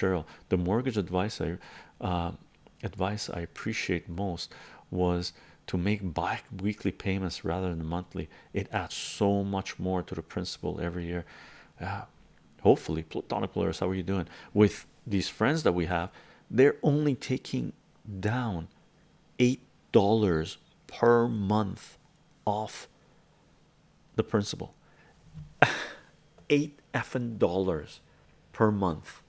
Cheryl, the mortgage advice I uh, advice I appreciate most was to make bi-weekly payments rather than monthly. It adds so much more to the principal every year. Yeah, hopefully, platonic players. How are you doing with these friends that we have? They're only taking down eight dollars per month off the principal. eight effing dollars per month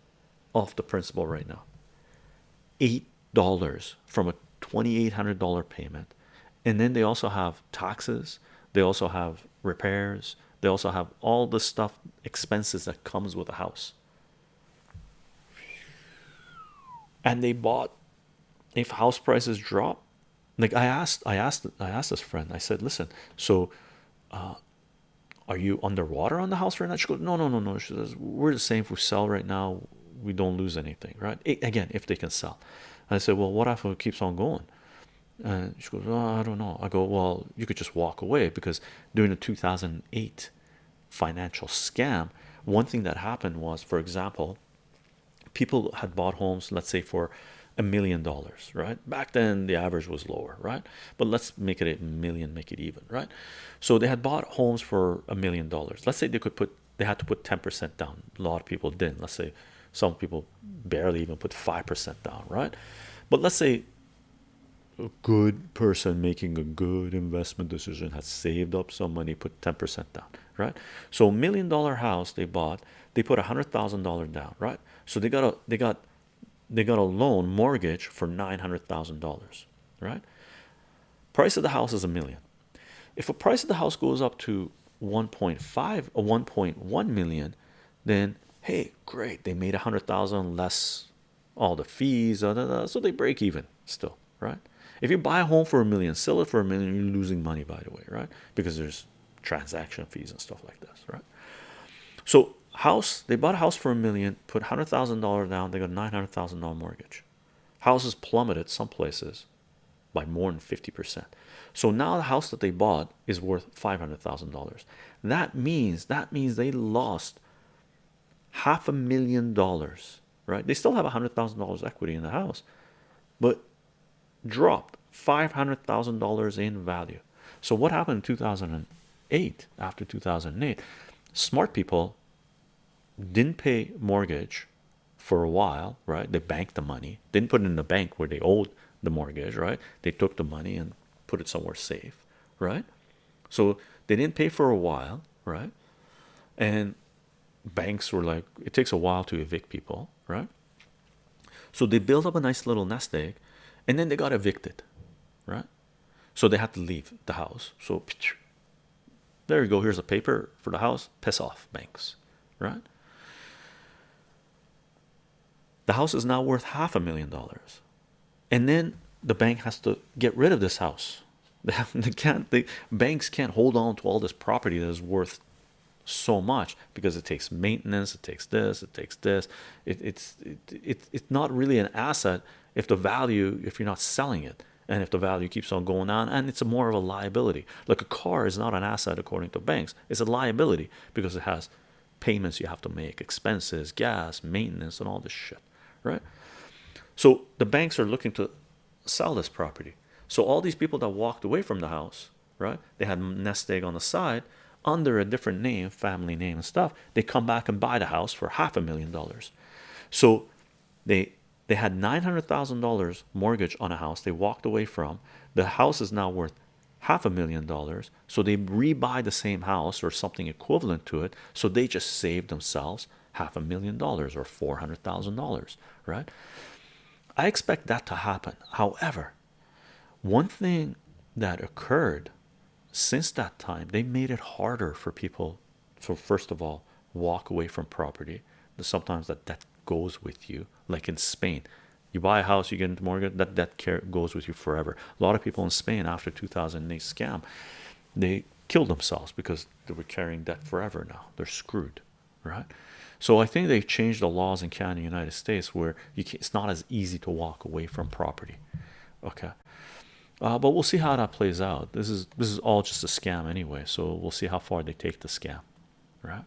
off the principal right now. Eight dollars from a twenty-eight hundred dollar payment, and then they also have taxes. They also have repairs. They also have all the stuff expenses that comes with a house. And they bought if house prices drop like i asked i asked i asked this friend i said listen so uh, are you underwater on the house right now she goes no no no no she says we're the same if we sell right now we don't lose anything right? Again if they can sell. I said well what if it keeps on going? And she goes i don't know. I go well you could just walk away because during the 2008 financial scam one thing that happened was for example people had bought homes let's say for a million dollars right? Back then the average was lower right? But let's make it a million make it even right? So they had bought homes for a million dollars. Let's say they could put they had to put 10 percent down. A lot of people didn't. Let's say some people barely even put five percent down right? But let's say a good person making a good investment decision has saved up some money put 10 percent down right? So a million dollar house they bought they put a hundred thousand dollar down right? So they got a they got they got a loan mortgage for nine hundred thousand dollars right? Price of the house is a million. If a price of the house goes up to 1.5 or 1.1 million then hey great they made a hundred thousand less all the fees uh, so they break even still right? If you buy a home for a million sell it for a million you're losing money by the way right? Because there's transaction fees and stuff like this right? So house they bought a house for a million put hundred thousand dollars down they got nine hundred thousand dollar mortgage. Houses plummeted some places by more than 50 percent. So now the house that they bought is worth five hundred thousand dollars. That means that means they lost half a million dollars right? They still have a hundred thousand dollars equity in the house but dropped five hundred thousand dollars in value. So what happened in 2008 after 2008 smart people didn't pay mortgage for a while right? They banked the money. Didn't put it in the bank where they owed the mortgage right? They took the money and put it somewhere safe right? So they didn't pay for a while right? And banks were like it takes a while to evict people right? So they built up a nice little nest egg and then they got evicted right? So they had to leave the house. So there you go. Here's a paper for the house. Piss off banks right? The house is now worth half a million dollars. And then the bank has to get rid of this house. They can't the banks can't hold on to all this property that is worth so much because it takes maintenance it takes this it takes this. It, it's it, it, it's not really an asset if the value if you're not selling it and if the value keeps on going on and it's a more of a liability. Like a car is not an asset according to banks. It's a liability because it has payments you have to make expenses gas maintenance and all this shit right? So the banks are looking to sell this property. So all these people that walked away from the house right they had nest egg on the side under a different name family name and stuff they come back and buy the house for half a million dollars. So they they had nine hundred thousand dollars mortgage on a house they walked away from. The house is now worth half a million dollars. So they rebuy the same house or something equivalent to it. So they just saved themselves half a million dollars or four hundred thousand dollars right? I expect that to happen. However one thing that occurred since that time they made it harder for people so first of all walk away from property. Sometimes that that goes with you like in Spain. You buy a house you get into mortgage that that care goes with you forever. A lot of people in Spain after 2008 scam they killed themselves because they were carrying debt forever now. They're screwed right? So I think they changed the laws in Canada United States where you can, it's not as easy to walk away from property okay uh, but we'll see how that plays out. This is this is all just a scam anyway so we'll see how far they take the scam. Right